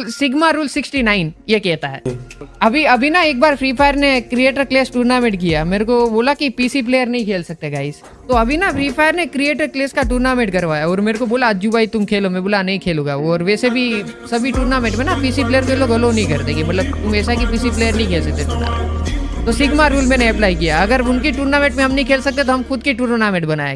Sigma rule 69 ये कहता है। अभी अभी ना एक बार फ्री फायर ने क्रिएटर क्लेस टूर्नामेंट किया। मेरे को बोला कि पीसी प्लेयर नहीं खेल सकते गाइस तो अभी ना फ्री फायर ने क्रिएटर क्लेस का टूर्नामेंट करवाया और मेरे को बोला, अज्जू भाई, तुम खेलो। मैं बोला, नहीं खेलूँगा। और वैसे भी सभी टूर्नामेंट में ना पीसी प्लेयर के लोग अलो नहीं करते कि मतलब तुम ऐसा कि पीसी प्लेयर नहीं खेल सकते टूर्नामेंट तो सिग्मा रूल मैंने अप्लाई किया। अगर उनकी टूर्नामेंट में हम नहीं खेल सकते तो हम खुद की टूर्नामेंट बनाएँगे।